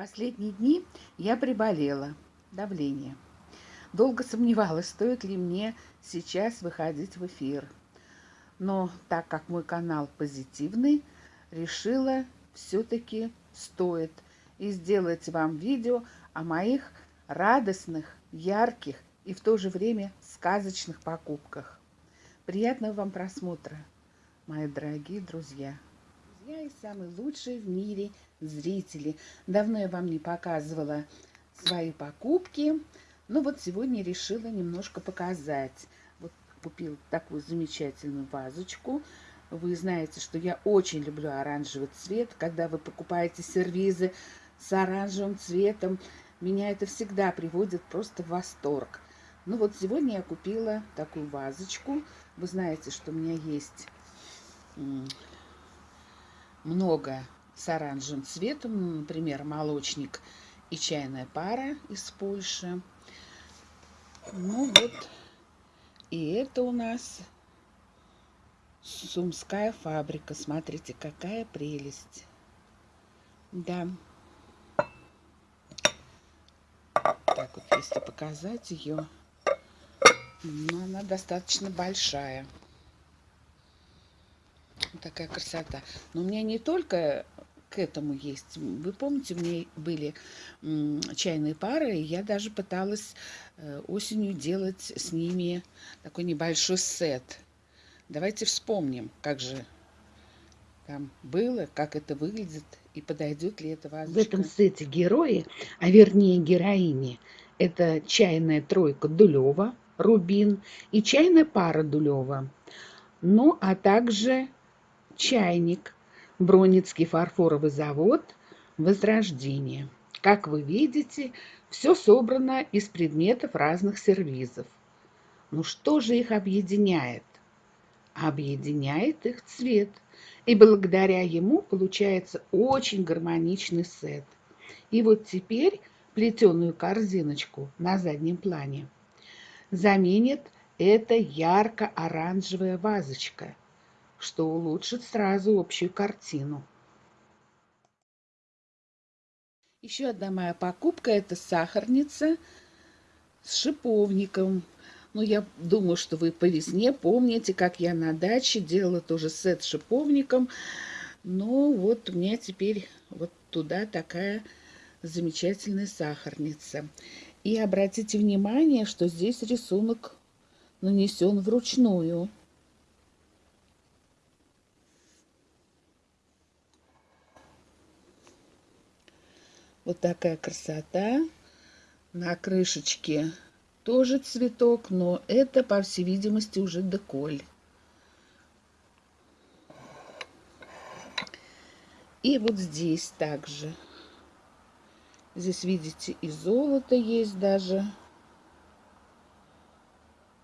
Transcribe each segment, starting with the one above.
Последние дни я приболела. Давление. Долго сомневалась, стоит ли мне сейчас выходить в эфир. Но так как мой канал позитивный, решила все-таки стоит и сделать вам видео о моих радостных, ярких и в то же время сказочных покупках. Приятного вам просмотра, мои дорогие друзья! Друзья и самые лучшие в мире зрители. Давно я вам не показывала свои покупки. Но вот сегодня решила немножко показать. Вот купил такую замечательную вазочку. Вы знаете, что я очень люблю оранжевый цвет. Когда вы покупаете сервизы с оранжевым цветом, меня это всегда приводит просто в восторг. Ну вот сегодня я купила такую вазочку. Вы знаете, что у меня есть много с оранжевым цветом, например, молочник и чайная пара из Польши. Ну вот, и это у нас Сумская фабрика. Смотрите, какая прелесть. Да. Так вот, если показать ее, ну, она достаточно большая. Такая красота. Но у меня не только к этому есть. Вы помните, у меня были чайные пары, и я даже пыталась э, осенью делать с ними такой небольшой сет. Давайте вспомним, как же там было, как это выглядит и подойдет ли это вазочка. В этом сете герои, а вернее героини, это чайная тройка Дулева, Рубин и чайная пара Дулева. Ну, а также чайник – Броницкий фарфоровый завод «Возрождение». Как вы видите, все собрано из предметов разных сервизов. Ну что же их объединяет? Объединяет их цвет. И благодаря ему получается очень гармоничный сет. И вот теперь плетеную корзиночку на заднем плане заменит эта ярко-оранжевая вазочка – что улучшит сразу общую картину. Еще одна моя покупка – это сахарница с шиповником. Ну, я думаю, что вы по весне помните, как я на даче делала тоже сет с шиповником. Ну, вот у меня теперь вот туда такая замечательная сахарница. И обратите внимание, что здесь рисунок нанесен вручную. Вот такая красота. На крышечке тоже цветок, но это, по всей видимости, уже деколь. И вот здесь также. Здесь, видите, и золото есть даже.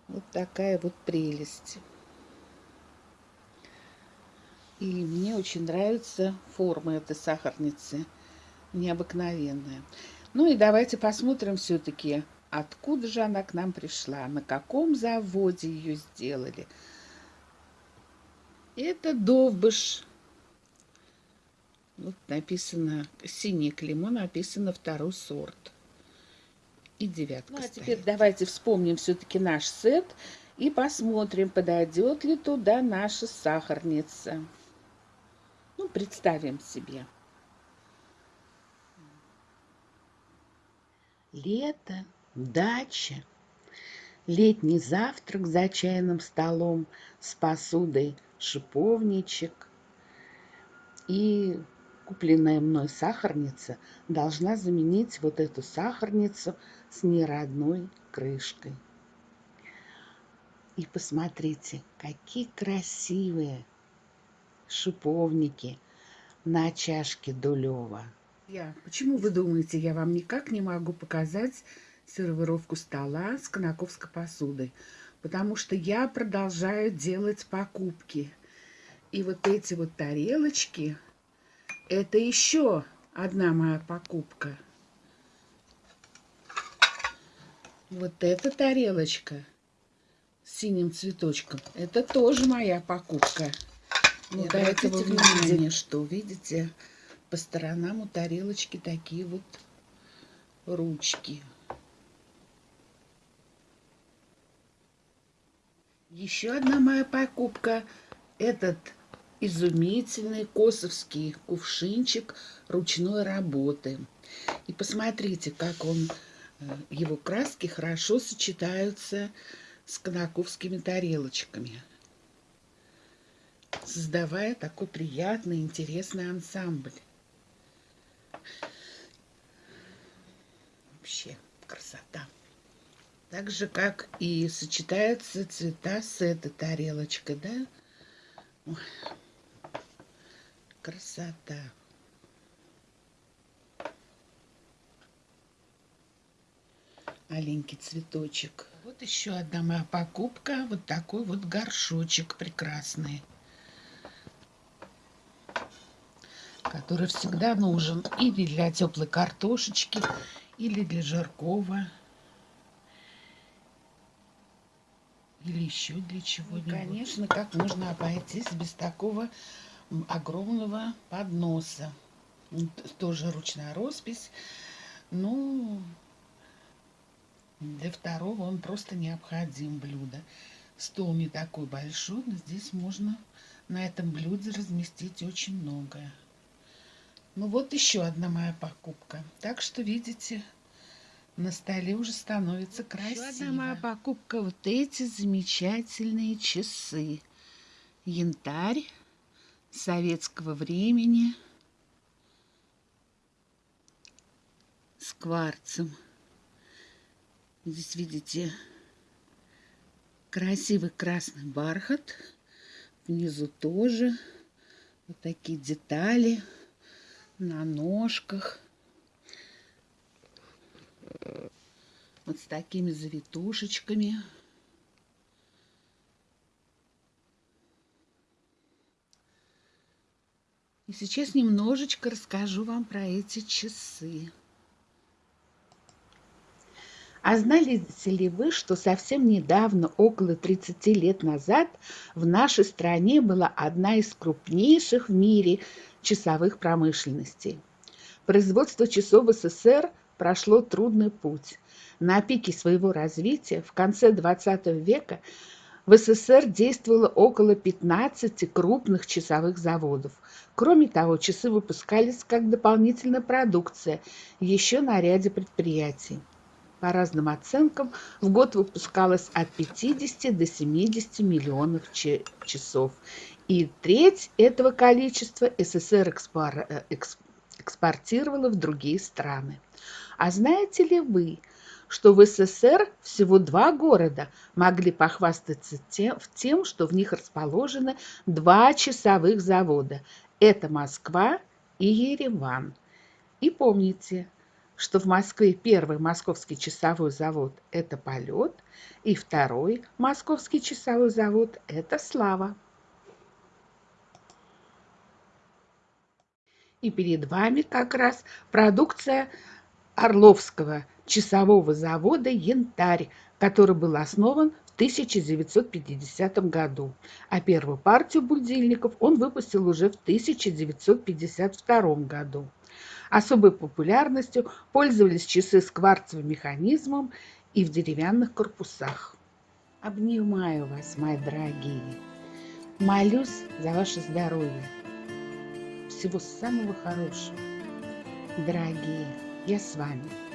Вот такая вот прелесть. И мне очень нравится форма этой сахарницы необыкновенная. Ну и давайте посмотрим все-таки, откуда же она к нам пришла, на каком заводе ее сделали. Это Довбыш. Вот написано, синий клеймо написано второй сорт. И девятка Ну а стоит. теперь давайте вспомним все-таки наш сет и посмотрим, подойдет ли туда наша сахарница. Ну, представим себе. Лето, дача, летний завтрак за чайным столом с посудой шиповничек и купленная мной сахарница должна заменить вот эту сахарницу с неродной крышкой. И посмотрите, какие красивые шиповники на чашке Дулева. Я. Почему вы думаете, я вам никак не могу показать сервировку стола с конаковской посудой? Потому что я продолжаю делать покупки. И вот эти вот тарелочки, это еще одна моя покупка. Вот эта тарелочка с синим цветочком, это тоже моя покупка. Ну, до этого внимания, что, видите, по сторонам у тарелочки такие вот ручки. Еще одна моя покупка – этот изумительный косовский кувшинчик ручной работы. И посмотрите, как он, э, его краски хорошо сочетаются с конаковскими тарелочками, создавая такой приятный, интересный ансамбль. Вообще красота. Так же, как и сочетаются цвета с этой тарелочкой, да? Ой, красота. Маленький цветочек. Вот еще одна моя покупка. Вот такой вот горшочек прекрасный. Который всегда нужен или для теплой картошечки, или для жаркого. Или еще для чего-нибудь. Конечно, как можно обойтись без такого огромного подноса. Тоже ручная роспись. Ну, для второго он просто необходим блюдо. Стол не такой большой, но здесь можно на этом блюде разместить очень многое. Ну вот еще одна моя покупка. Так что, видите, на столе уже становится красиво. Еще одна моя покупка. Вот эти замечательные часы. Янтарь советского времени с кварцем. Здесь видите красивый красный бархат. Внизу тоже вот такие детали на ножках. Вот с такими завитушечками. И сейчас немножечко расскажу вам про эти часы. А знали ли вы, что совсем недавно, около 30 лет назад, в нашей стране была одна из крупнейших в мире часовых промышленностей? Производство часов в СССР прошло трудный путь. На пике своего развития в конце XX века в СССР действовало около 15 крупных часовых заводов. Кроме того, часы выпускались как дополнительная продукция еще на ряде предприятий. По разным оценкам, в год выпускалось от 50 до 70 миллионов часов. И треть этого количества СССР э, экспортировала в другие страны. А знаете ли вы, что в СССР всего два города могли похвастаться тем, тем, что в них расположены два часовых завода. Это Москва и Ереван. И помните, что в Москве первый московский часовой завод – это «Полет», и второй московский часовой завод – это «Слава». И перед вами как раз продукция Орловского часового завода «Янтарь», который был основан в 1950 году, а первую партию будильников он выпустил уже в 1952 году. Особой популярностью пользовались часы с кварцевым механизмом и в деревянных корпусах. Обнимаю вас, мои дорогие. Молюсь за ваше здоровье. Всего самого хорошего. Дорогие, я с вами.